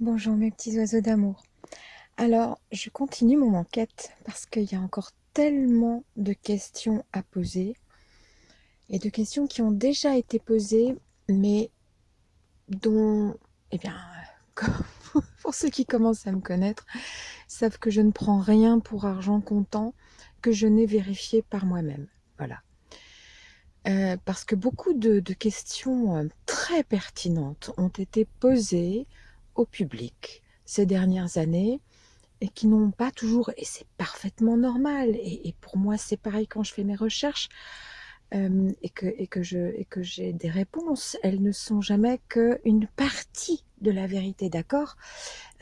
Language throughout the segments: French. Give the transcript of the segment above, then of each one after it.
Bonjour mes petits oiseaux d'amour. Alors, je continue mon enquête parce qu'il y a encore tellement de questions à poser et de questions qui ont déjà été posées, mais dont, eh bien, pour ceux qui commencent à me connaître, savent que je ne prends rien pour argent comptant que je n'ai vérifié par moi-même. Voilà. Euh, parce que beaucoup de, questions euh, très pertinentes ont été posées au public ces dernières années et qui n'ont pas toujours, et c'est parfaitement normal, et, pour moi c'est pareil quand je fais mes recherches euh, et que, et que j'ai des réponses, elles ne sont jamais qu'une partie de la vérité, d'accord?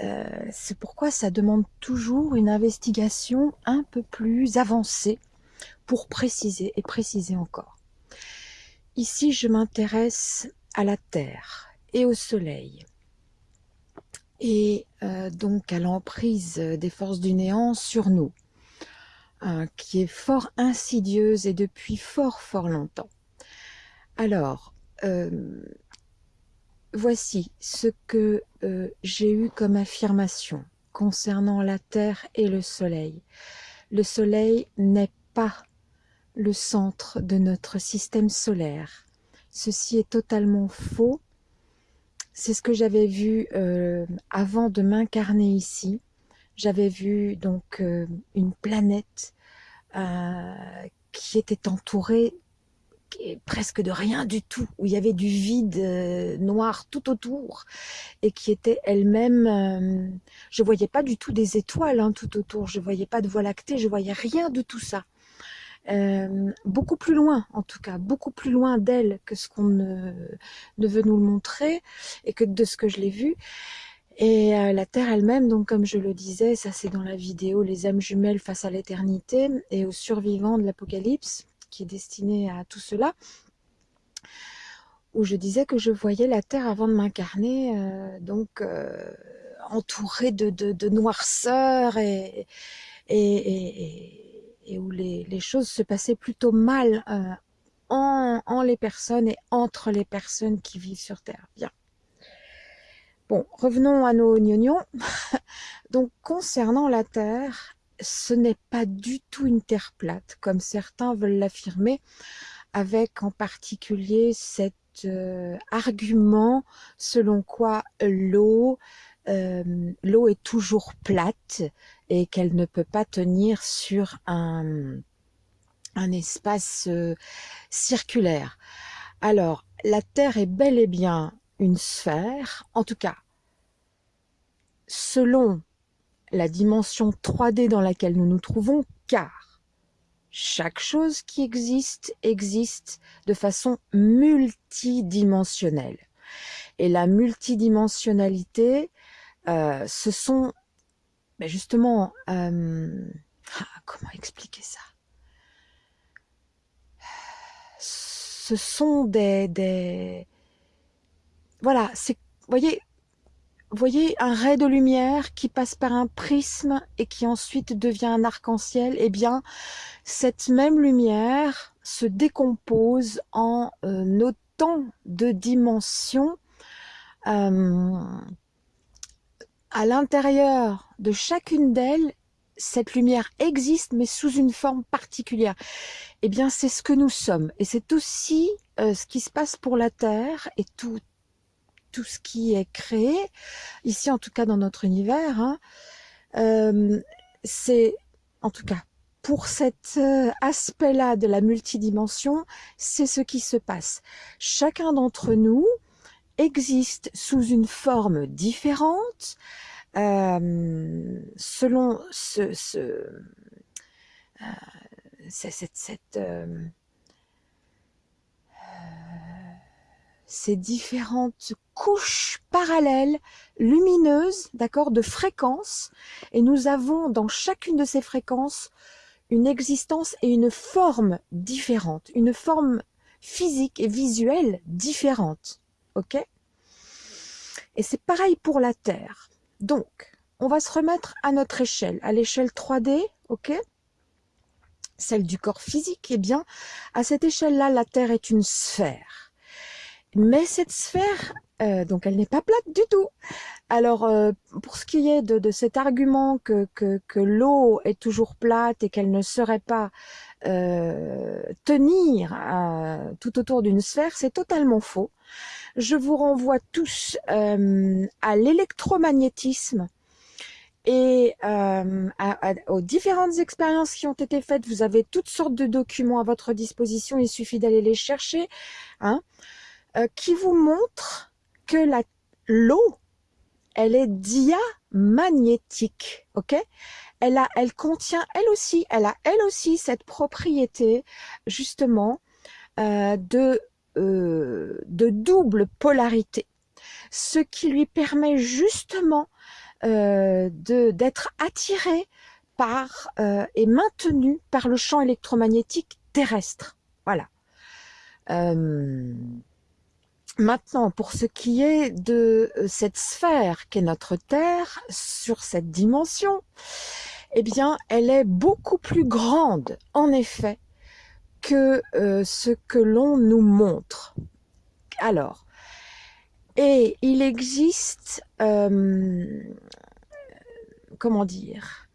Euh, C'est pourquoi ça demande toujours une investigation un peu plus avancée pour préciser et préciser encore. Ici, je m'intéresse à la Terre et au Soleil, et euh, donc à l'emprise des forces du néant sur nous, hein, qui est fort insidieuse et depuis fort fort longtemps. Alors, euh, voici ce que euh, j'ai eu comme affirmation concernant la Terre et le Soleil. Le Soleil n'est pas le centre de notre système solaire. Ceci est totalement faux c'est ce que j'avais vu euh, avant de m'incarner ici. J'avais vu donc euh, une planète euh, qui était entourée presque de rien du tout, où il y avait du vide noir tout autour, et qui était elle-même, je voyais pas du tout des étoiles hein, tout autour, je voyais pas de voie lactée, je voyais rien de tout ça. Euh, beaucoup plus loin, en tout cas, beaucoup plus loin d'elle que ce qu'on ne, veut nous le montrer et que de ce que je l'ai vu. Et euh, la Terre elle-même, donc comme je le disais, ça c'est dans la vidéo Les âmes jumelles face à l'éternité et aux survivants de l'Apocalypse, qui est destiné à tout cela, où je disais que je voyais la Terre avant de m'incarner, euh, donc entourée de, de, noirceur et, et et où les, choses se passaient plutôt mal euh, en, les personnes et entre les personnes qui vivent sur Terre. Bien. Bon, revenons à nos oignons. Donc, concernant la Terre, ce n'est pas du tout une Terre plate, comme certains veulent l'affirmer, avec en particulier cet euh, argument selon quoi l'eau euh, l'eau est toujours plate et qu'elle ne peut pas tenir sur un, espace euh, circulaire. Alors, la Terre est bel et bien une sphère, en tout cas, selon la dimension 3D dans laquelle nous nous trouvons, car chaque chose qui existe existe de façon multidimensionnelle. Et la multidimensionnalité, euh, ce sont mais justement, euh, ah, comment expliquer ça? Ce sont des, voilà, c'est, voyez, voyez un ray de lumière qui passe par un prisme et qui ensuite devient un arc-en-ciel. Eh bien, cette même lumière se décompose en euh, autant de dimensions. À l'intérieur de chacune d'elles, cette lumière existe, mais sous une forme particulière. Eh bien, c'est ce que nous sommes. Et c'est aussi euh, ce qui se passe pour la Terre et tout, tout ce qui est créé, ici en tout cas dans notre univers. Hein. Euh, c'est, en tout cas, pour cet euh, aspect-là de la multidimension, c'est ce qui se passe. Chacun d'entre nous, existe sous une forme différente euh, selon euh, euh, ces différentes couches parallèles, lumineuses, d'accord, de fréquences, et nous avons dans chacune de ces fréquences une existence et une forme différente, une forme physique et visuelle différente Et c'est pareil pour la Terre. Donc, on va se remettre à notre échelle, à l'échelle 3D, ok? Celle du corps physique, eh bien, à cette échelle-là, la Terre est une sphère. Mais cette sphère donc elle n'est pas plate du tout. Alors, pour ce qui est de, cet argument que, l'eau est toujours plate et qu'elle ne serait pas tenir tout autour d'une sphère, c'est totalement faux. Je vous renvoie tous à l'électromagnétisme et euh, aux différentes expériences qui ont été faites. Vous avez toutes sortes de documents à votre disposition, il suffit d'aller les chercher, hein, euh, qui vous montrent que l'eau, elle est diamagnétique, ok? Elle, a, elle contient, elle aussi, elle a elle aussi cette propriété, justement, euh, de, de double polarité, ce qui lui permet justement euh, d'être attiré par euh, et maintenu par le champ électromagnétique terrestre. Voilà. Euh, maintenant, pour ce qui est de cette sphère qu'est notre Terre, sur cette dimension, eh bien, elle est beaucoup plus grande, en effet, que ce que l'on nous montre. Alors, et il existe, euh, comment dire,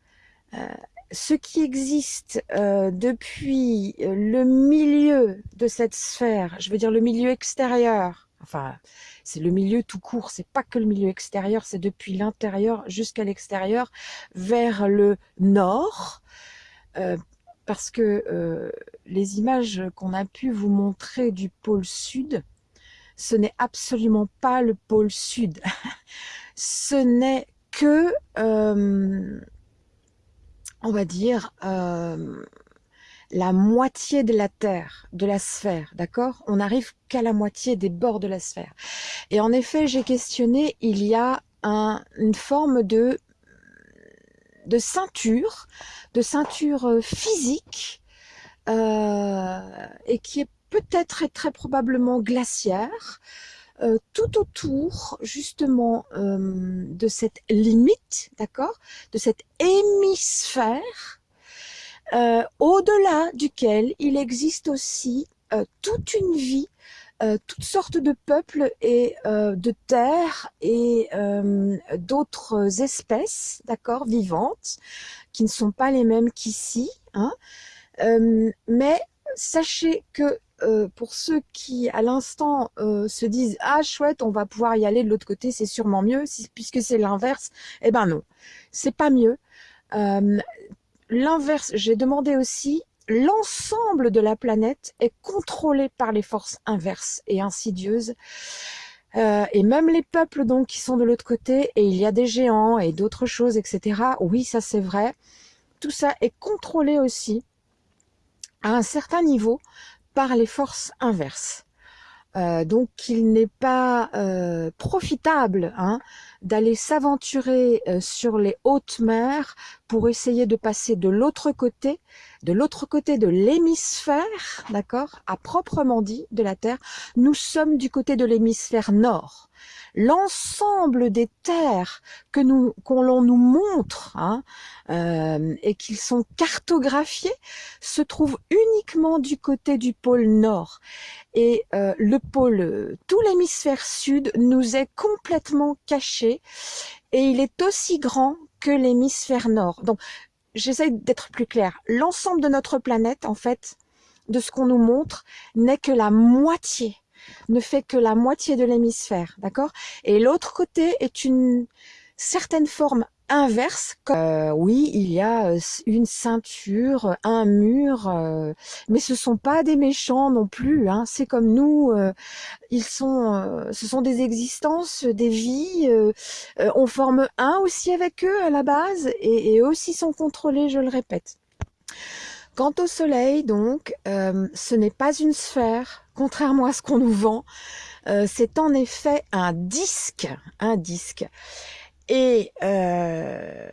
euh, ce qui existe euh, depuis le milieu de cette sphère, je veux dire le milieu extérieur, enfin c'est le milieu tout court, c'est pas que le milieu extérieur, c'est depuis l'intérieur jusqu'à l'extérieur, vers le nord, parce que les images qu'on a pu vous montrer du pôle sud, ce n'est absolument pas le pôle sud. ce n'est que, euh, on va dire, euh, la moitié de la Terre, de la sphère, d'accord? On n'arrive qu'à la moitié des bords de la sphère. Et en effet, j'ai questionné, il y a une forme de, de ceinture, de ceinture euh, physique, et qui est peut-être et très probablement glaciaire, euh, tout autour justement euh, de cette limite, d'accord, de cet hémisphère, euh, au-delà duquel il existe aussi toute une vie, toutes sortes de peuples et de terres et d'autres espèces, d'accord, vivantes, qui ne sont pas les mêmes qu'ici, hein, mais sachez que euh, pour ceux qui, à l'instant, euh, se disent « Ah, chouette, on va pouvoir y aller de l'autre côté, c'est sûrement mieux, puisque c'est l'inverse. » Eh ben non, c'est pas mieux. Euh, l'inverse, j'ai demandé aussi, l'ensemble de la planète est contrôlé par les forces inverses et insidieuses. et même les peuples donc qui sont de l'autre côté, et il y a des géants et d'autres choses, etc. Oui, ça c'est vrai. Tout ça est contrôlé aussi à un certain niveau par les forces inverses. Euh, donc il n'est pas euh, profitable hein, d'aller s'aventurer euh, sur les hautes mers pour essayer de passer de l'autre côté, de l'autre côté de l'hémisphère, d'accord, à proprement dit de la Terre. Nous sommes du côté de l'hémisphère nord l'ensemble des terres que qu'on nous montre hein, euh, et qu'ils sont cartographiés se trouvent uniquement du côté du pôle nord. Et euh, le pôle tout l'hémisphère sud nous est complètement caché et il est aussi grand que l'hémisphère nord. Donc j'essaie d'être plus clair l'ensemble de notre planète en fait de ce qu'on nous montre n'est que la moitié ne fait que la moitié de l'hémisphère, d'accord? Et l'autre côté est une certaine forme inverse. Euh, oui, il y a euh, une ceinture, un mur, euh, mais ce sont pas des méchants non plus. Hein. C'est comme nous, ils sont, ce sont des existences, des vies. on forme un aussi avec eux à la base, et, et aussi sont contrôlés, je le répète. Quant au Soleil, donc, euh, ce n'est pas une sphère, contrairement à ce qu'on nous vend. Euh, c'est en effet un disque, un disque. Et euh,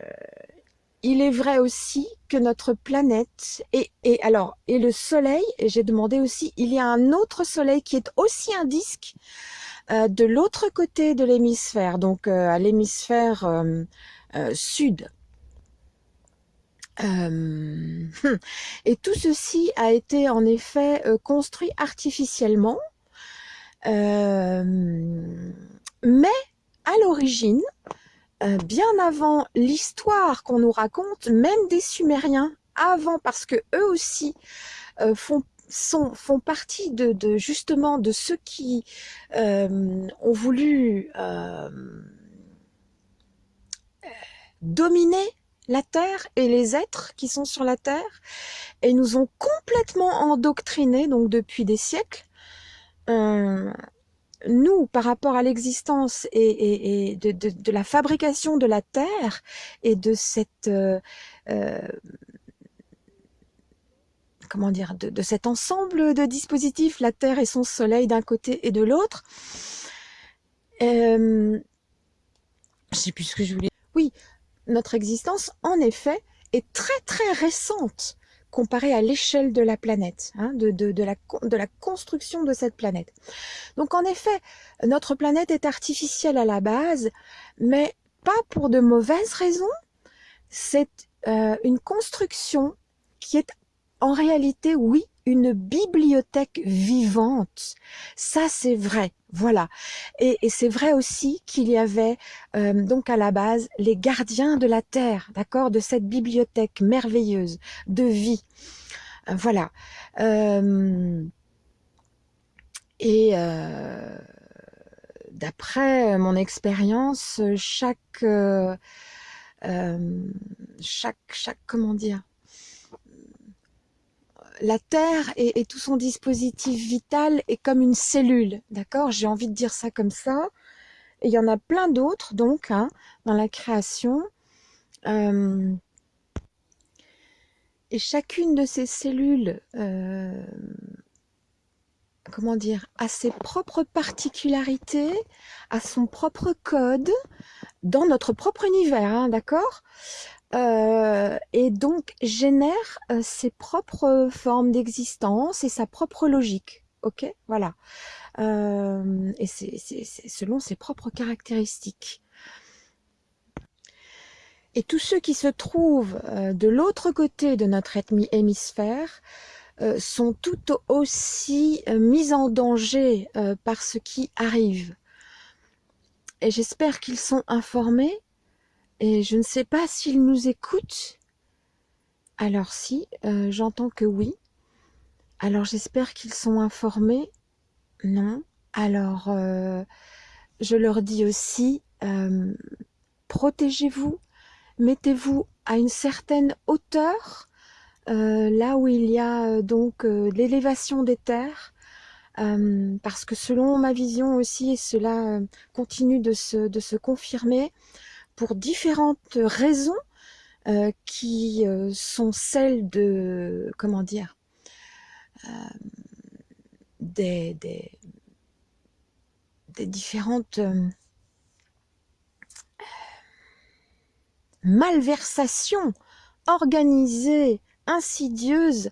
il est vrai aussi que notre planète et, et alors et le Soleil. J'ai demandé aussi, il y a un autre Soleil qui est aussi un disque de l'autre côté de l'hémisphère, donc à l'hémisphère sud. Euh, et tout ceci a été en effet euh, construit artificiellement. Euh, mais à l'origine, bien avant l'histoire qu'on nous raconte, même des Sumériens, avant, parce que eux aussi font sont, font partie de, de, justement de ceux qui ont voulu dominer la Terre et les êtres qui sont sur la Terre et nous ont complètement endoctrinés donc depuis des siècles. Euh, nous, par rapport à l'existence et, de, la fabrication de la Terre et de cette euh, euh, comment dire, de, de, cet ensemble de dispositifs, la Terre et son Soleil d'un côté et de l'autre. Euh, je sais plus ce que je voulais. Oui, notre existence, en effet, est très très récente comparée à l'échelle de la planète, hein, de, la construction de cette planète. Donc en effet, notre planète est artificielle à la base, mais pas pour de mauvaises raisons. C'est euh, une construction qui est en réalité, oui, une bibliothèque vivante. Ça, c'est vrai. Voilà. Et, c'est vrai aussi qu'il y avait euh, donc à la base les gardiens de la terre, d'accord, de cette bibliothèque merveilleuse de vie. Euh, voilà. Euh, et d'après mon expérience, chaque chaque chaque comment dire la Terre et, tout son dispositif vital est comme une cellule, d'accord? J'ai envie de dire ça comme ça. Et il y en a plein d'autres, donc, hein, dans la création. Euh, et chacune de ces cellules, euh, comment dire, a ses propres particularités, a son propre code, dans notre propre univers, hein, d'accord? Euh, et donc génère euh, ses propres formes d'existence et sa propre logique. Ok, voilà. Euh, et c'est selon ses propres caractéristiques. Et tous ceux qui se trouvent euh, de l'autre côté de notre hémisphère euh, sont tout aussi euh, mis en danger par ce qui arrive. Et j'espère qu'ils sont informés et je ne sais pas s'ils nous écoutent. Alors si, euh, j'entends que oui. Alors j'espère qu'ils sont informés. Non. Alors euh, je leur dis aussi, euh, protégez-vous, mettez-vous à une certaine hauteur, là où il y a donc l'élévation des terres, parce que selon ma vision aussi, et cela continue de se confirmer, pour différentes raisons euh, qui euh, sont celles de, comment dire, euh, des, des, différentes malversations organisées, insidieuses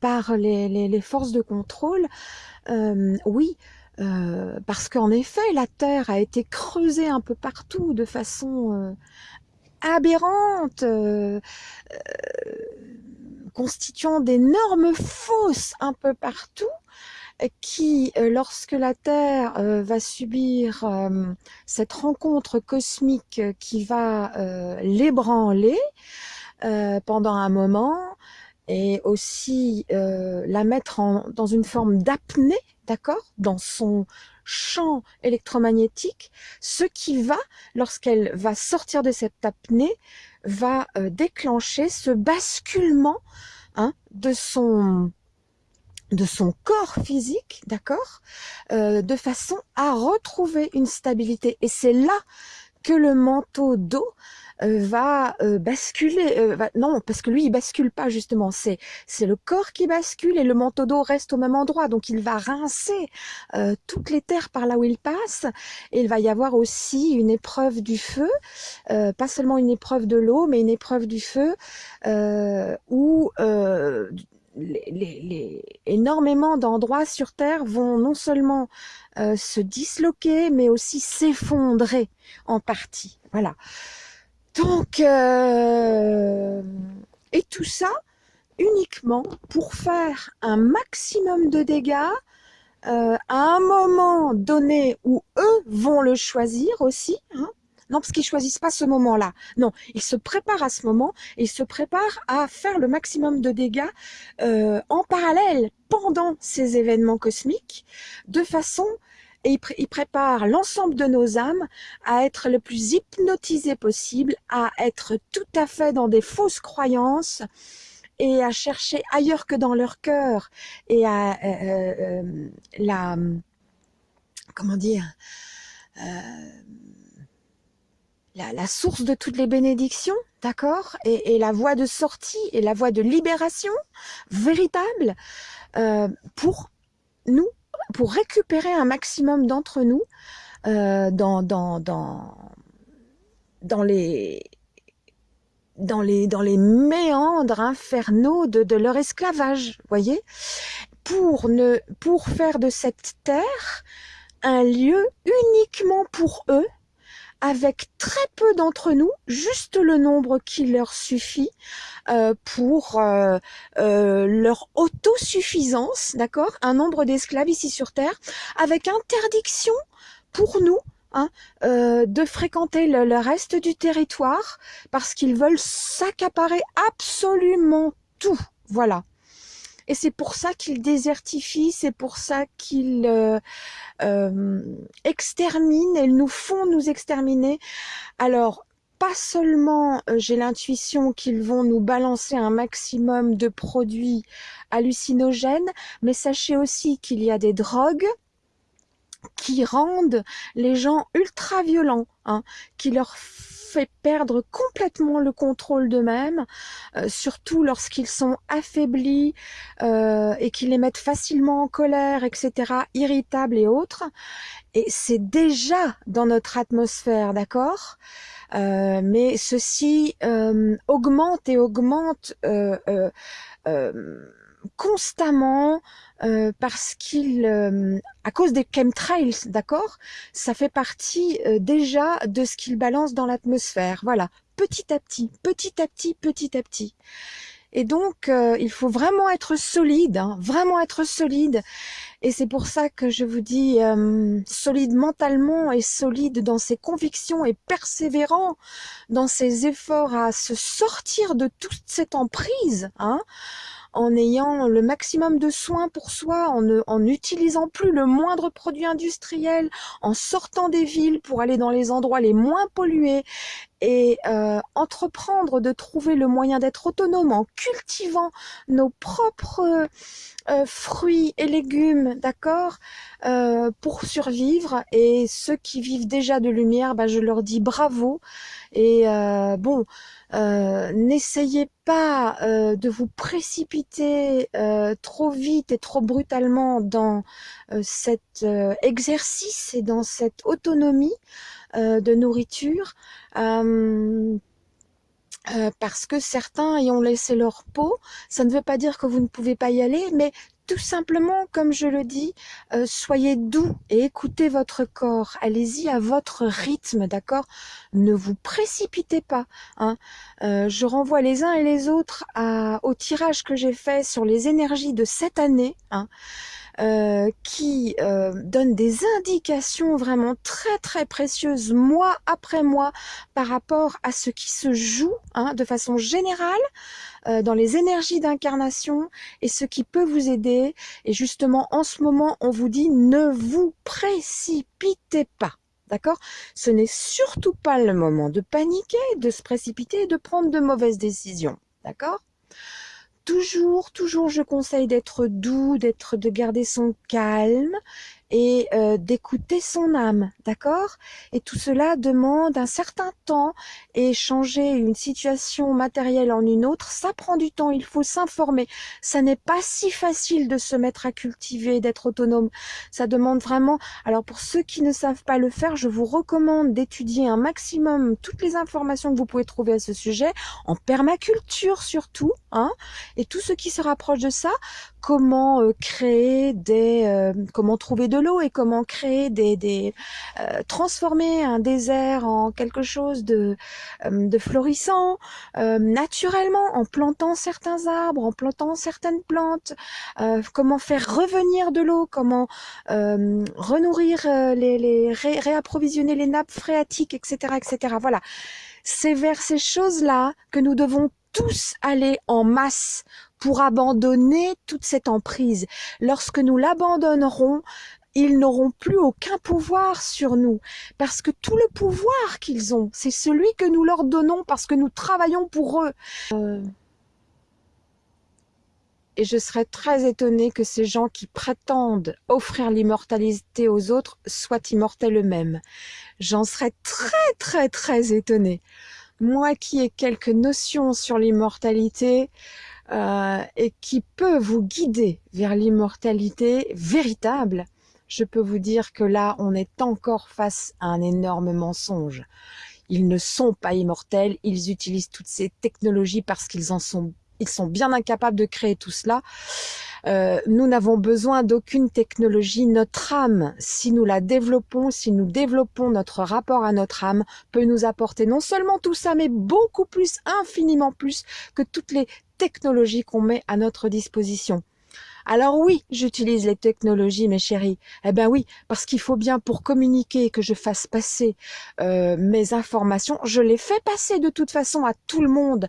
par les, les, forces de contrôle, oui, euh, parce qu'en effet, la Terre a été creusée un peu partout de façon euh, aberrante, euh, constituant d'énormes fosses un peu partout, qui, lorsque la Terre va subir cette rencontre cosmique qui va l'ébranler pendant un moment, et aussi la mettre dans une forme d'apnée, d'accord, dans son champ électromagnétique, ce qui va, lorsqu'elle va sortir de cette apnée, va euh, déclencher ce basculement hein, de son de son corps physique, d'accord, euh, de façon à retrouver une stabilité. Et c'est là que le manteau d'eau va euh, basculer. Euh, va, non, parce que lui, il bascule pas justement. C'est c'est le corps qui bascule et le manteau d'eau reste au même endroit. Donc il va rincer toutes les terres par là où il passe. Et il va y avoir aussi une épreuve du feu, pas seulement une épreuve de l'eau, mais une épreuve du feu où les, les, les, énormément d'endroits sur Terre vont non seulement euh, se disloquer, mais aussi s'effondrer en partie. Voilà. Donc, euh, et tout ça uniquement pour faire un maximum de dégâts euh, à un moment donné où eux vont le choisir aussi. Hein. non, parce qu'ils choisissent pas ce moment-là. Non, ils se préparent à ce moment et ils se préparent à faire le maximum de dégâts euh, en parallèle pendant ces événements cosmiques, de façon et il, prépare l'ensemble de nos âmes à être le plus hypnotisé possible, à être tout à fait dans des fausses croyances et à chercher ailleurs que dans leur cœur et à euh, euh, euh, la comment dire la, source de toutes les bénédictions, d'accord et, la voie de sortie et la voie de libération véritable pour nous pour récupérer un maximum d'entre nous euh, dans, dans, dans, dans, les, dans, les, dans les méandres infernaux de, de leur esclavage, voyez? Pour, ne, pour faire de cette terre un lieu uniquement pour eux, avec très peu d'entre nous, juste le nombre qui leur suffit euh, pour euh, euh, leur autosuffisance, d'accord? Un nombre d'esclaves ici sur Terre, avec interdiction pour nous Hein, de fréquenter le, reste du territoire parce qu'ils veulent s'accaparer absolument tout. Voilà. Et c'est pour ça qu'ils désertifient, c'est pour ça qu'ils euh, euh, exterminent, elles nous font nous exterminer. Alors, pas seulement euh, j'ai l'intuition qu'ils vont nous balancer un maximum de produits hallucinogènes, mais sachez aussi qu'il y a des drogues qui rendent les gens ultra violents, hein, qui leur fait perdre complètement le contrôle d'eux-mêmes, euh, surtout lorsqu'ils sont affaiblis euh, et qu'ils les mettent facilement en colère, etc., irritables et autres. Et c'est déjà dans notre atmosphère, d'accord? Euh, Mais ceci augmente et augmente constamment euh, parce qu'il, euh, à cause des chemtrails, d'accord, ça fait partie euh, déjà de ce qu'il balance dans l'atmosphère. Voilà, petit à petit, petit à petit, petit à petit. Et donc, il faut vraiment être solide, hein, vraiment être solide. Et c'est pour ça que je vous dis solide mentalement et solide dans ses convictions et persévérant dans ses efforts à se sortir de toute cette emprise. Hein, en ayant le maximum de soins pour soi, en n'utilisant plus le moindre produit industriel, en sortant des villes pour aller dans les endroits les moins pollués et euh, entreprendre de trouver le moyen d'être autonome en cultivant nos propres euh, fruits et légumes, d'accord, euh, pour survivre. Et ceux qui vivent déjà de lumière, bah, je leur dis bravo. Et bon, n'essayez pas de vous précipiter trop vite et trop brutalement dans cet exercice et dans cette autonomie. Euh, de nourriture. Euh, euh, parce que certains y ont laissé leur peau. Ça ne veut pas dire que vous ne pouvez pas y aller, mais tout simplement, comme je le dis, soyez doux et écoutez votre corps. Allez-y à votre rythme, d'accord? Ne vous précipitez pas. Hein. je renvoie les uns et les autres au tirage que j'ai fait sur les énergies de cette année. Hein. Euh, qui euh, donne des indications vraiment très très précieuses mois après mois par rapport à ce qui se joue hein, de façon générale euh, dans les énergies d'incarnation et ce qui peut vous aider. Et justement, en ce moment, on vous dit ne vous précipitez pas. D'accord? Ce n'est surtout pas le moment de paniquer, de se précipiter et de prendre de mauvaises décisions. D'accord? Toujours, toujours, je conseille d'être doux, d'être, de garder son calme et euh, d'écouter son âme, d'accord? Et tout cela demande un certain temps et changer une situation matérielle en une autre, ça prend du temps, il faut s'informer. Ça n'est pas si facile de se mettre à cultiver, d'être autonome. Ça demande vraiment... Alors pour ceux qui ne savent pas le faire, je vous recommande d'étudier un maximum toutes les informations que vous pouvez trouver à ce sujet, en permaculture surtout, et tout ce qui se rapproche de ça, comment euh, créer des... Euh, comment trouver de l'eau et comment créer des, des euh, transformer un désert en quelque chose de, euh, de florissant euh, naturellement en plantant certains arbres, en plantant certaines plantes, comment faire revenir de l'eau, comment renourrir les, les réapprovisionner les nappes phréatiques, etc., etc. Voilà, c'est vers ces choses-là que nous devons tous aller en masse pour abandonner toute cette emprise. Lorsque nous l'abandonnerons, ils n'auront plus aucun pouvoir sur nous, parce que tout le pouvoir qu'ils ont, c'est celui que nous leur donnons parce que nous travaillons pour eux. Euh, et je serais très étonnée que ces gens qui prétendent offrir l'immortalité aux autres soient immortels eux-mêmes. J'en serais très très très étonnée. Moi qui ai quelques notions sur l'immortalité, euh, et qui peut vous guider vers l'immortalité véritable, je peux vous dire que là, on est encore face à un énorme mensonge. Ils ne sont pas immortels, ils utilisent toutes ces technologies parce qu'ils en sont, ils sont bien incapables de créer tout cela. Euh, nous n'avons besoin d'aucune technologie. Notre âme, si nous la développons, si nous développons notre rapport à notre âme, peut nous apporter non seulement tout ça, mais beaucoup plus, infiniment plus que toutes les technologies qu'on met à notre disposition. Alors oui, j'utilise les technologies, mes chéris. Eh ben oui, parce qu'il faut bien pour communiquer que je fasse passer euh, mes informations. Je les fais passer de toute façon à tout le monde.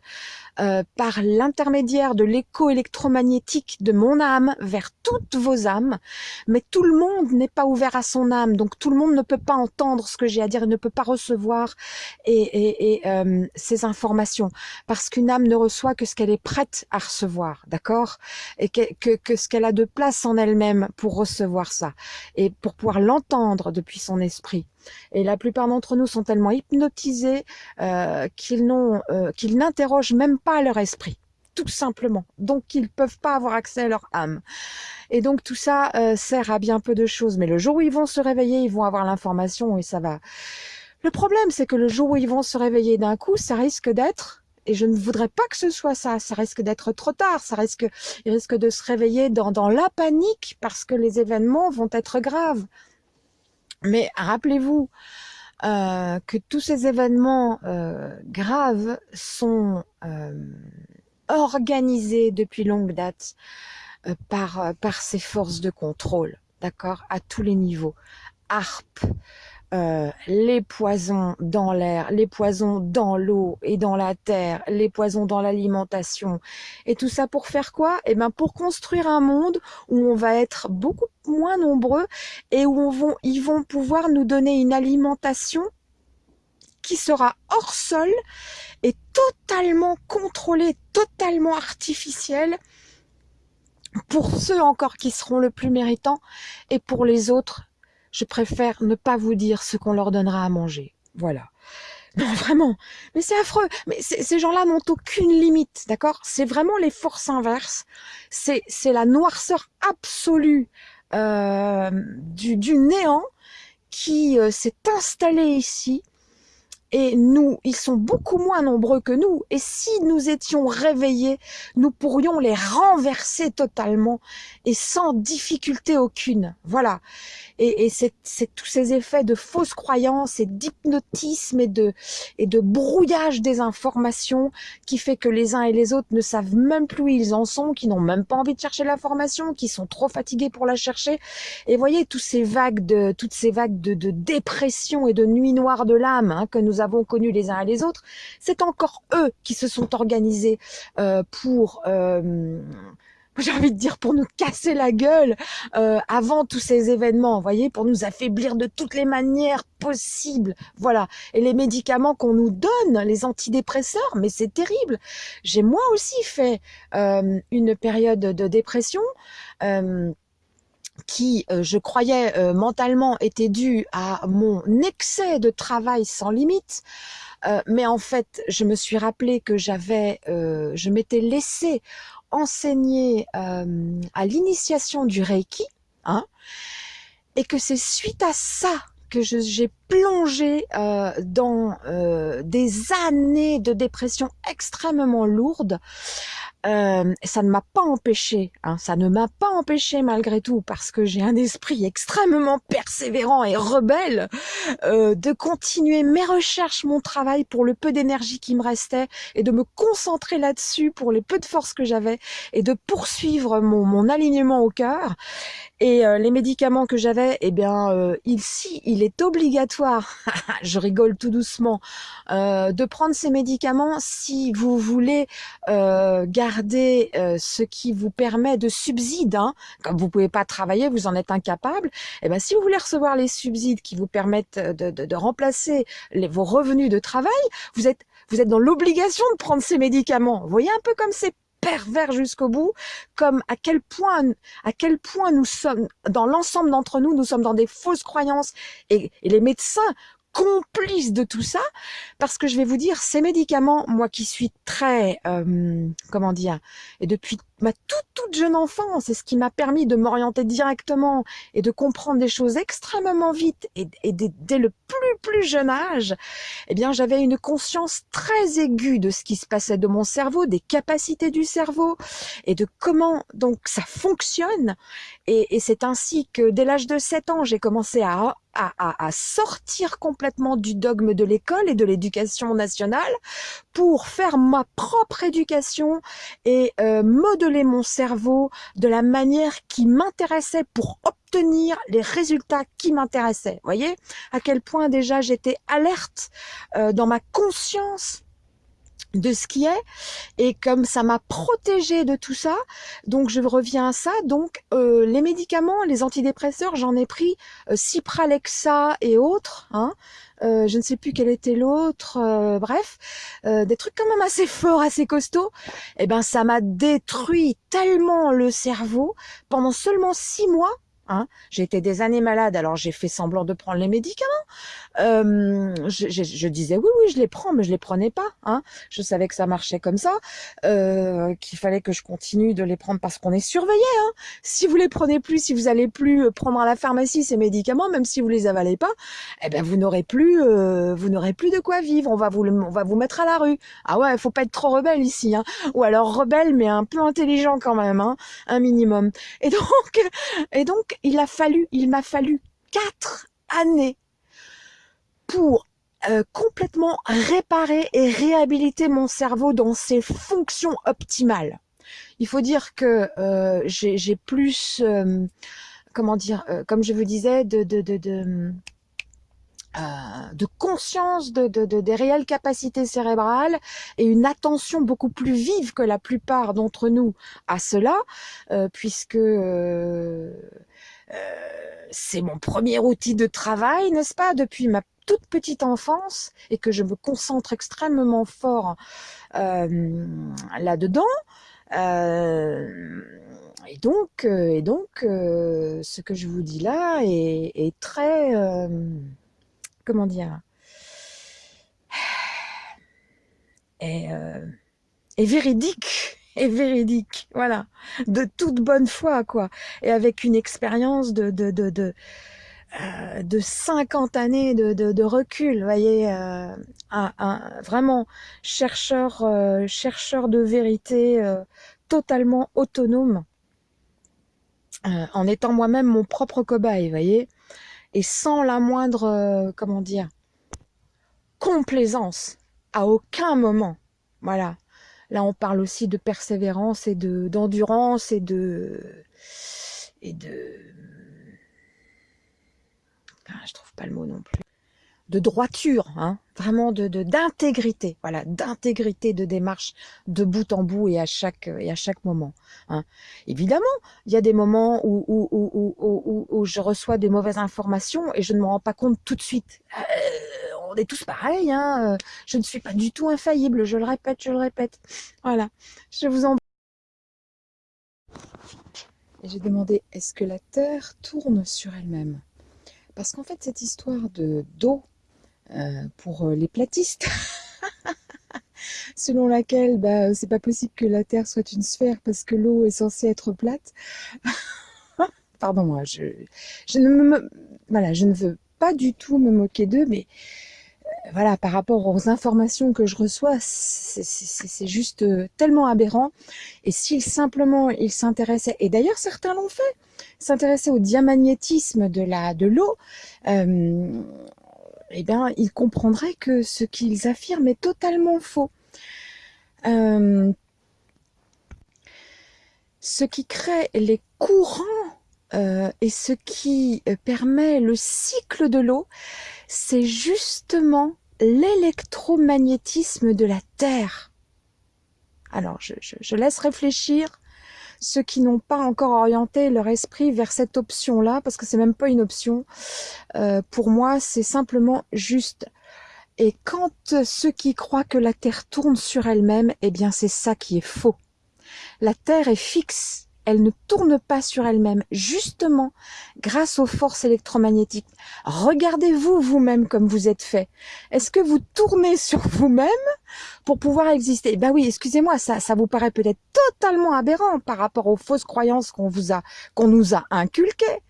Euh, par l'intermédiaire de l'écho électromagnétique de mon âme vers toutes vos âmes, mais tout le monde n'est pas ouvert à son âme, donc tout le monde ne peut pas entendre ce que j'ai à dire, et ne peut pas recevoir et, et, euh, ces informations, parce qu'une âme ne reçoit que ce qu'elle est prête à recevoir, d'accord? Et que, que, qu'elle a de place en elle-même pour recevoir ça, et pour pouvoir l'entendre depuis son esprit. Et la plupart d'entre nous sont tellement hypnotisés euh, euh, qu'ils n'interrogent même pas leur esprit, tout simplement. Donc ils peuvent pas avoir accès à leur âme. Et donc tout ça euh, sert à bien peu de choses. Mais le jour où ils vont se réveiller, ils vont avoir l'information et ça va. Le problème, c'est que le jour où ils vont se réveiller d'un coup, ça risque d'être et je ne voudrais pas que ce soit ça. Ça risque d'être trop tard. Ça risque, ils risquent de se réveiller dans, dans la panique parce que les événements vont être graves. Mais rappelez-vous euh, que tous ces événements euh, graves sont euh, organisés depuis longue date par, par ces forces de contrôle, d'accord, à tous les niveaux. ARP, euh, les poisons dans l'air, les poisons dans l'eau et dans la terre, les poisons dans l'alimentation. Et tout ça pour faire quoi? Eh ben pour construire un monde où on va être beaucoup moins nombreux et où on ils vont pouvoir nous donner une alimentation qui sera hors sol et totalement contrôlée, totalement artificielle pour ceux encore qui seront le plus méritants et pour les autres je préfère ne pas vous dire ce qu'on leur donnera à manger. Voilà. Non, vraiment. Mais c'est affreux. Mais ces gens-là n'ont aucune limite, d'accord? C'est vraiment les forces inverses. C'est la noirceur absolue euh, du, du, néant qui euh, s'est installée ici et nous, ils sont beaucoup moins nombreux que nous. Et si nous étions réveillés, nous pourrions les renverser totalement et sans difficulté aucune. Voilà. Et, et c'est tous ces effets de fausses croyances et d'hypnotisme et de, et de brouillage des informations qui fait que les uns et les autres ne savent même plus où ils en sont, qui n'ont même pas envie de chercher l'information, qui sont trop fatigués pour la chercher. Et voyez, tous ces vagues de, toutes ces vagues de, de dépression et de nuit noire de l'âme hein, que nous avons connus les uns et les autres, c'est encore eux qui se sont organisés euh, pour... Euh, j'ai envie de dire pour nous casser la gueule euh, avant tous ces événements, vous voyez, pour nous affaiblir de toutes les manières possibles, voilà. Et les médicaments qu'on nous donne, les antidépresseurs, mais c'est terrible. J'ai moi aussi fait une période de dépression qui, euh, je croyais euh, mentalement, était dû à mon excès de travail sans limite. Euh, mais en fait, je me suis rappelé que j'avais, je m'étais laissé enseigner à l'initiation du Reiki, hein, et que c'est suite à ça que j'ai plongée euh, dans euh, des années de dépression extrêmement lourdes euh, ça ne m'a pas empêché, hein, ça ne m'a pas empêché malgré tout, parce que j'ai un esprit extrêmement persévérant et rebelle, euh, de continuer mes recherches, mon travail pour le peu d'énergie qui me restait, et de me concentrer là-dessus pour les peu de force que j'avais, et de poursuivre mon, mon alignement au cœur. Et euh, les médicaments que j'avais, eh bien, euh, ici, il est obligatoire, je rigole tout doucement, euh, de prendre ces médicaments si vous voulez euh, garder euh, ce qui vous permet de subsides. Hein. Comme vous pouvez pas travailler, vous en êtes incapable. Eh ben, si vous voulez recevoir les subsides qui vous permettent de, remplacer les, vos revenus de travail, vous êtes vous êtes dans l'obligation de prendre ces médicaments. Voyez un peu comme c'est pervers jusqu'au bout, comme à quel point, à quel point nous sommes, dans l'ensemble d'entre nous, nous sommes dans des fausses croyances et, les médecins complices de tout ça, parce que je vais vous dire, ces médicaments, moi qui suis très, euh, comment dire, et depuis ma toute toute jeune enfance, c'est ce qui m'a permis de m'orienter directement et de comprendre des choses extrêmement vite et, et dès, le plus plus jeune âge, eh bien j'avais une conscience très aiguë de ce qui se passait de mon cerveau, des capacités du cerveau et de comment donc ça fonctionne. Et, et c'est ainsi que dès l'âge de 7 ans, j'ai commencé à à, à, à, sortir complètement du dogme de l'école et de l'éducation nationale pour faire ma propre éducation et euh, modeler mon cerveau de la manière qui m'intéressait pour obtenir les résultats qui m'intéressaient. Voyez à quel point déjà j'étais alerte euh, dans ma conscience de ce qui est et comme ça m'a protégé de tout ça donc je reviens à ça donc euh, les médicaments les antidépresseurs j'en ai pris euh, Cipralexa et autres hein, euh, je ne sais plus quel était l'autre euh, bref euh, des trucs quand même assez forts assez costauds. Et eh ben ça m'a détruit tellement le cerveau pendant seulement six mois Hein. J'ai été des années malade, alors j'ai fait semblant de prendre les médicaments. Euh, je, je, je, disais oui, oui, je les prends, mais je les prenais pas. Hein. Je savais que ça marchait comme ça, euh, qu'il fallait que je continue de les prendre parce qu'on est surveillé. Hein. Si vous les prenez plus, si vous allez plus euh, prendre à la pharmacie ces médicaments, même si vous les avalez pas, eh ben vous n'aurez plus, euh, vous n'aurez plus de quoi vivre. On va vous, on va vous mettre à la rue. Ah ouais, faut pas être trop rebelle ici, hein. ou alors rebelle mais un peu intelligent quand même, hein, un minimum. Et donc, et donc il a fallu, il m'a fallu quatre années pour euh, complètement réparer et réhabiliter mon cerveau dans ses fonctions optimales. Il faut dire que euh, j'ai plus, euh, comment dire, comme je vous disais, de, conscience de, de, de, des réelles capacités cérébrales et une attention beaucoup plus vive que la plupart d'entre nous à cela, puisque c'est mon premier outil de travail, n'est-ce pas, depuis ma toute petite enfance et que je me concentre extrêmement fort euh, là-dedans. Euh, et donc, euh, et donc ce que je vous dis là est, très, comment dire, est véridique est véridique, voilà, de toute bonne foi, quoi, et avec une expérience de, de, de, de, euh, de 50 années de, recul, voyez, euh, vraiment chercheur, euh, chercheur de vérité euh, totalement autonome, euh, en étant moi-même mon propre cobaye, voyez, et sans la moindre, euh, comment dire, complaisance, à aucun moment, voilà, Là, on parle aussi de persévérance et de d'endurance et de et de ah, je trouve pas le mot non plus de droiture, hein, vraiment de d'intégrité, voilà, d'intégrité de démarche de bout en bout et à chaque et à chaque moment. Hein. Évidemment, il y a des moments où où, où, où, où, je reçois des mauvaises informations et je ne me rends pas compte tout de suite. Euh, on est tous pareils, hein. je ne suis pas du tout infaillible, je le répète, je le répète. Voilà, je vous en... J'ai demandé, est-ce que la Terre tourne sur elle-même? Parce qu'en fait, cette histoire de d'eau, euh, pour les platistes, selon laquelle bah, c'est pas possible que la Terre soit une sphère parce que l'eau est censée être plate. Pardon moi, je, je ne me, voilà, je ne veux pas du tout me moquer d'eux, mais voilà, par rapport aux informations que je reçois, c'est juste euh, tellement aberrant. Et s'ils simplement ils s'intéressaient, et d'ailleurs certains l'ont fait, s'intéresser au diamagnétisme de l'eau, euh, eh bien, ils comprendraient que ce qu'ils affirment est totalement faux. Euh, ce qui crée les courants euh, et ce qui permet le cycle de l'eau, c'est justement l'électromagnétisme de la Terre. Alors, je, laisse réfléchir ceux qui n'ont pas encore orienté leur esprit vers cette option-là, parce que c'est même pas une option. Euh, pour moi, c'est simplement juste. Et quand ceux qui croient que la Terre tourne sur elle-même, eh bien c'est ça qui est faux. La Terre est fixe, elle ne tourne pas sur elle-même, justement grâce aux forces électromagnétiques. Regardez-vous vous-même comme vous êtes fait. Est-ce que vous tournez sur vous-même pour pouvoir exister? Ben oui, excusez-moi, ça, ça vous paraît peut-être totalement aberrant par rapport aux fausses croyances qu'on vous a, qu'on nous a inculquées,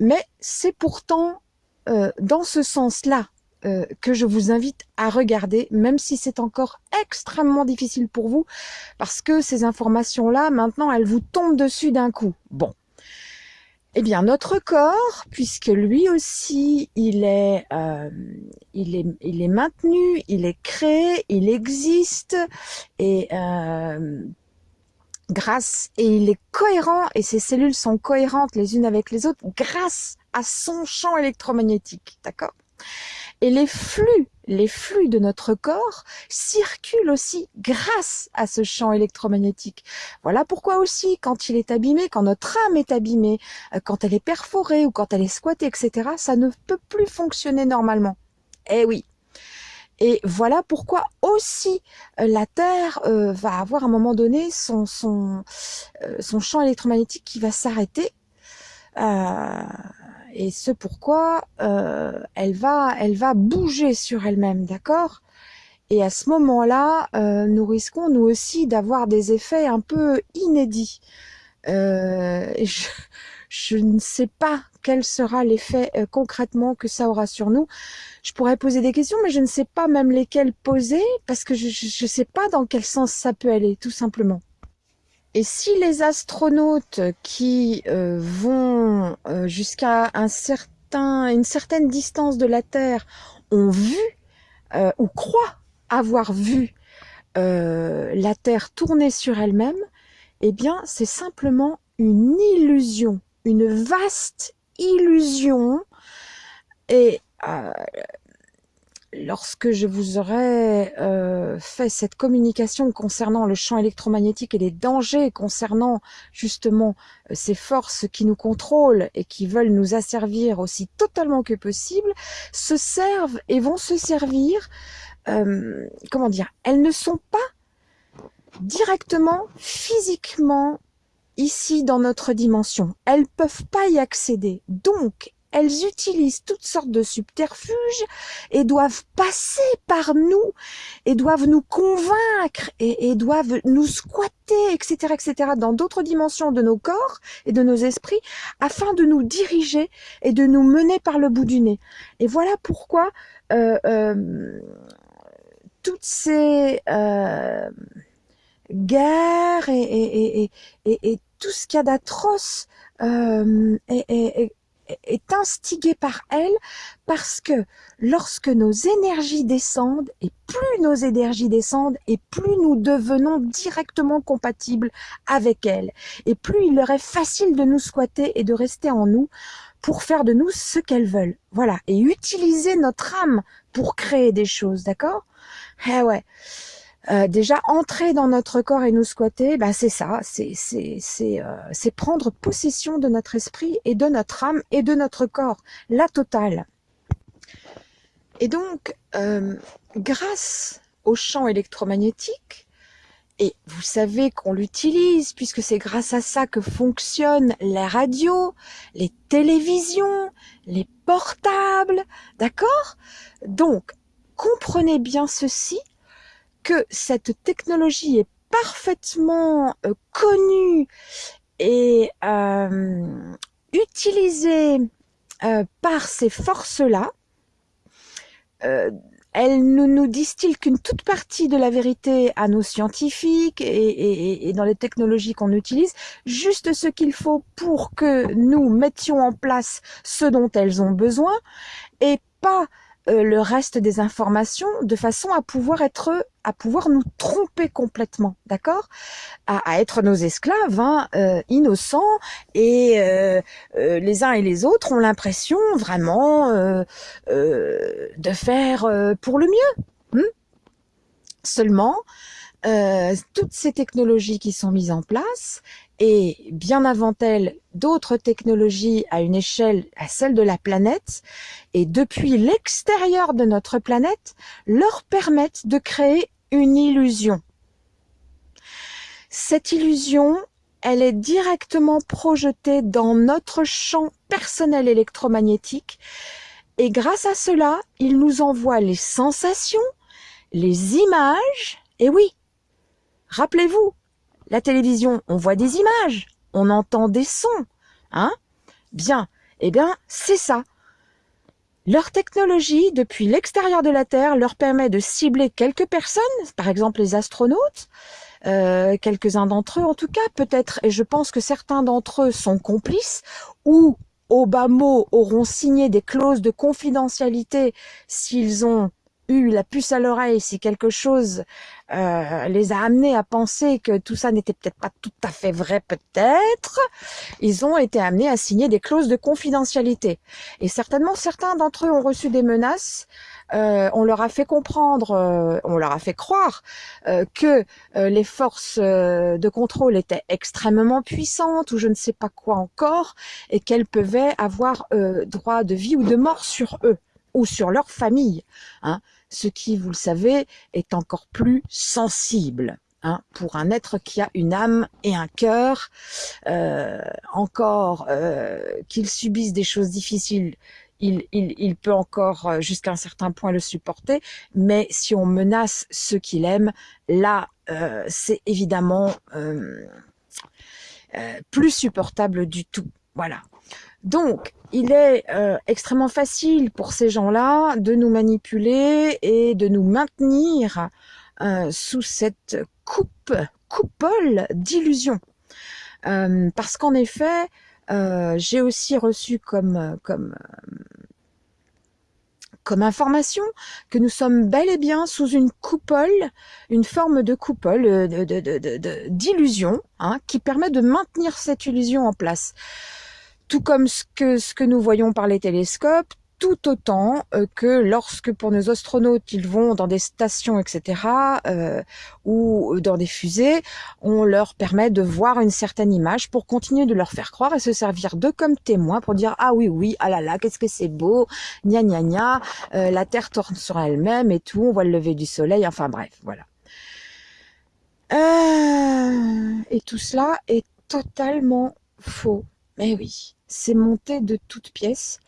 mais c'est pourtant euh, dans ce sens-là euh, que je vous invite à regarder, même si c'est encore extrêmement difficile pour vous, parce que ces informations-là, maintenant, elles vous tombent dessus d'un coup. Bon. Eh bien, notre corps, puisque lui aussi, il est, euh, il est, il est maintenu, il est créé, il existe, et euh, grâce, et il est cohérent, et ses cellules sont cohérentes les unes avec les autres, grâce à son champ électromagnétique, d'accord? Et les flux, les flux de notre corps circulent aussi grâce à ce champ électromagnétique. Voilà pourquoi aussi, quand il est abîmé, quand notre âme est abîmée, euh, quand elle est perforée ou quand elle est squattée, etc., ça ne peut plus fonctionner normalement. Eh oui, et voilà pourquoi aussi euh, la Terre euh, va avoir à un moment donné son, champ électromagnétique qui va s'arrêter. Et ce pourquoi euh, elle va elle va bouger sur elle-même, d'accord? Et à ce moment-là, euh, nous risquons nous aussi d'avoir des effets un peu inédits. Euh, je, ne sais pas quel sera l'effet concrètement que ça aura sur nous. Je pourrais poser des questions, mais je ne sais pas même lesquelles poser parce que je ne sais pas dans quel sens ça peut aller, tout simplement. Et si les astronautes qui euh, vont euh, jusqu'à un certain, une certaine distance de la Terre ont vu euh, ou croient avoir vu la Terre tourner sur elle-même, eh bien c'est simplement une illusion, une vaste illusion. Et lorsque je vous aurai euh, fait cette communication concernant le champ électromagnétique et les dangers concernant justement euh, ces forces qui nous contrôlent et qui veulent nous asservir aussi totalement que possible, se servent et vont se servir, euh, comment dire, elles ne sont pas directement, physiquement, ici dans notre dimension. Elles peuvent pas y accéder. Donc, elles utilisent toutes sortes de subterfuges et doivent passer par nous et doivent nous convaincre et, doivent nous squatter, etc., etc., dans d'autres dimensions de nos corps et de nos esprits afin de nous diriger et de nous mener par le bout du nez. Et voilà pourquoi euh, euh, toutes ces euh, guerres et, tout ce qu'il y a d'atroce est, est instigé par elle parce que lorsque nos énergies descendent et plus nos énergies descendent et plus nous devenons directement compatibles avec elle et plus il leur est facile de nous squatter et de rester en nous pour faire de nous ce qu'elles veulent. Voilà. Et utiliser notre âme pour créer des choses, d'accord? Eh ouais. Euh, déjà entrer dans notre corps et nous squatter, bah c'est ça, c'est c'est c'est euh, prendre possession de notre esprit et de notre âme et de notre corps, la totale. Et donc, euh, grâce au champ électromagnétique, et vous savez qu'on l'utilise puisque c'est grâce à ça que fonctionnent les radios, les télévisions, les portables, d'accord? Donc, comprenez bien ceci, que cette technologie est parfaitement euh, connue et euh, utilisée euh, par ces forces-là, elles ne nous disent-ils qu'une toute partie de la vérité à nos scientifiques et, dans les technologies qu'on utilise, juste ce qu'il faut pour que nous mettions en place ce dont elles ont besoin et pas euh, le reste des informations de façon à pouvoir être à pouvoir nous tromper complètement, d'accord? À, être nos esclaves, hein, euh, innocents, et euh, les uns et les autres ont l'impression vraiment de faire pour le mieux. Hmm? Seulement, toutes ces technologies qui sont mises en place, et bien avant elle d'autres technologies à une échelle à celle de la planète. Et depuis l'extérieur de notre planète leur permettent de créer une illusion. Cette illusion, elle est directement projetée dans notre champ personnel électromagnétique. Et grâce à cela, il nous envoie les sensations, les images, et oui, rappelez-vous, la télévision, on voit des images, on entend des sons, hein? Bien, eh bien, c'est ça. Leur technologie, depuis l'extérieur de la Terre, leur permet de cibler quelques personnes, par exemple les astronautes, euh, quelques-uns d'entre eux en tout cas, peut-être, et je pense que certains d'entre eux sont complices, ou au bas mot auront signé des clauses de confidentialité s'ils ont eu la puce à l'oreille, si quelque chose euh, les a amenés à penser que tout ça n'était peut-être pas tout à fait vrai, peut-être, ils ont été amenés à signer des clauses de confidentialité. Et certainement, certains d'entre eux ont reçu des menaces. Euh, on leur a fait comprendre, euh, on leur a fait croire que les forces de contrôle étaient extrêmement puissantes ou je ne sais pas quoi encore, et qu'elles pouvaient avoir droit de vie ou de mort sur eux ou sur leur famille. Hein ce qui, vous le savez, est encore plus sensible. Hein, pour un être qui a une âme et un cœur, euh, encore euh, qu'il subisse des choses difficiles, il, peut encore euh, jusqu'à un certain point le supporter, mais si on menace ceux qu'il aime, là, c'est évidemment plus supportable du tout. Voilà. Donc, il est euh, extrêmement facile pour ces gens-là de nous manipuler et de nous maintenir euh, sous cette coupe, coupole d'illusions. Euh, parce qu'en effet, j'ai aussi reçu comme, information que nous sommes bel et bien sous une coupole, une forme de coupole d'illusion de, hein, qui permet de maintenir cette illusion en place tout comme ce que, nous voyons par les télescopes, tout autant euh, que lorsque pour nos astronautes ils vont dans des stations etc euh, ou dans des fusées on leur permet de voir une certaine image pour continuer de leur faire croire et se servir d'eux comme témoins pour dire ah oui oui ah là là qu'est-ce que c'est beau gna gna gna euh, la terre tourne sur elle-même et tout on voit le lever du soleil enfin bref voilà. Et tout cela est totalement faux mais oui c'est monté de toutes pièces.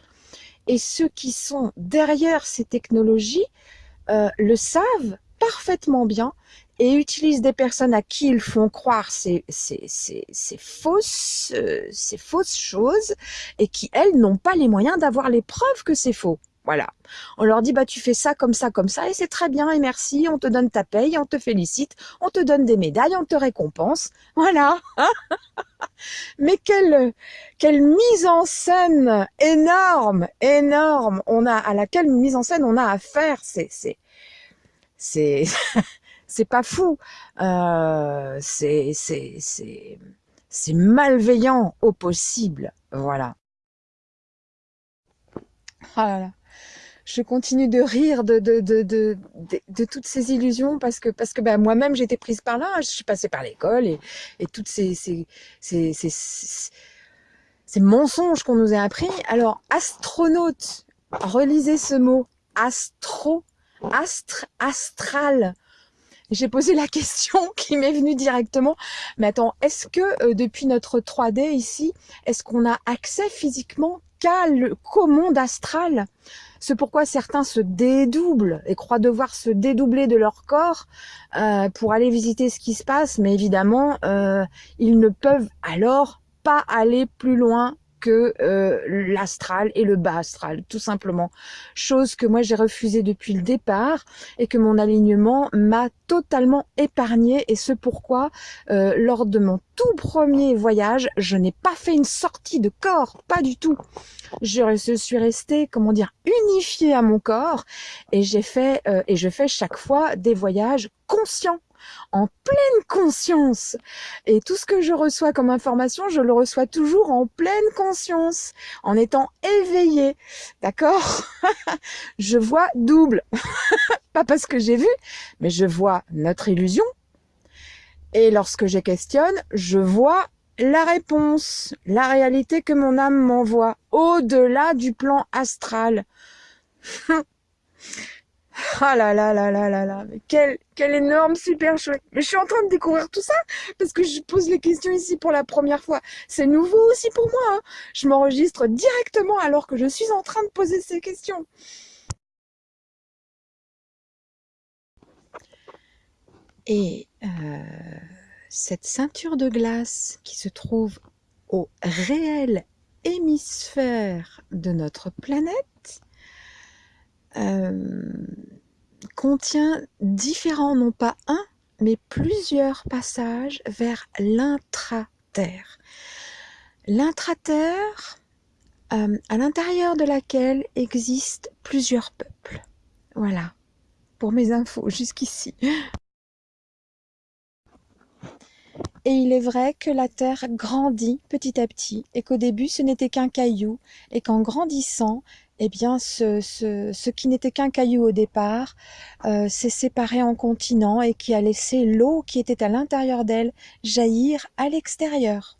Et ceux qui sont derrière ces technologies euh, le savent parfaitement bien et utilisent des personnes à qui ils font croire ces, euh, ces fausses choses et qui, elles, n'ont pas les moyens d'avoir les preuves que c'est faux. Voilà. On leur dit, bah, tu fais ça, comme ça, comme ça, et c'est très bien, et merci, on te donne ta paye, on te félicite, on te donne des médailles, on te récompense. Voilà. Mais quelle, mise en scène énorme, énorme on a, à laquelle mise en scène on a à faire. C'est, c'est, c'est, c'est pas fou. Euh, c'est, malveillant au possible. Voilà. Là là je continue de rire de, de, de, de, de toutes ces illusions parce que, parce que ben, moi-même j'étais prise par là, je suis passée par l'école et, et toutes ces, ces, ces, ces, ces mensonges qu'on nous a appris. Alors, astronaute, relisez ce mot, astro, astre, astral. J'ai posé la question qui m'est venue directement. Mais attends, est-ce que euh, depuis notre 3D ici, est-ce qu'on a accès physiquement qu'au monde astral? C'est pourquoi certains se dédoublent et croient devoir se dédoubler de leur corps euh, pour aller visiter ce qui se passe, mais évidemment, euh, ils ne peuvent alors pas aller plus loin que euh, l'astral et le bas astral, tout simplement. Chose que moi j'ai refusée depuis le départ et que mon alignement m'a totalement épargné et ce pourquoi euh, lors de mon tout premier voyage, je n'ai pas fait une sortie de corps, pas du tout. Je, suis restée, comment dire, unifiée à mon corps et j'ai fait euh, et je fais chaque fois des voyages conscients en pleine conscience. Et tout ce que je reçois comme information, je le reçois toujours en pleine conscience, en étant éveillé. D'accord? Je vois double. Pas parce que j'ai vu, mais je vois notre illusion. Et lorsque je questionne, je vois la réponse, la réalité que mon âme m'envoie, au-delà du plan astral. Ah là là là là là là, mais quel, quel énorme super chouette. Mais je suis en train de découvrir tout ça parce que je pose les questions ici pour la première fois. C'est nouveau aussi pour moi. Hein. Je m'enregistre directement alors que je suis en train de poser ces questions. Et euh, cette ceinture de glace qui se trouve au réel hémisphère de notre planète contient différents, non pas un, mais plusieurs passages vers l'intra-terre. L'intra-terre, euh, à l'intérieur de laquelle existent plusieurs peuples. Voilà, pour mes infos jusqu'ici. Et il est vrai que la Terre grandit petit à petit et qu'au début ce n'était qu'un caillou et qu'en grandissant, eh bien, ce, ce, qui n'était qu'un caillou au départ euh, s'est séparé en continent et qui a laissé l'eau qui était à l'intérieur d'elle jaillir à l'extérieur.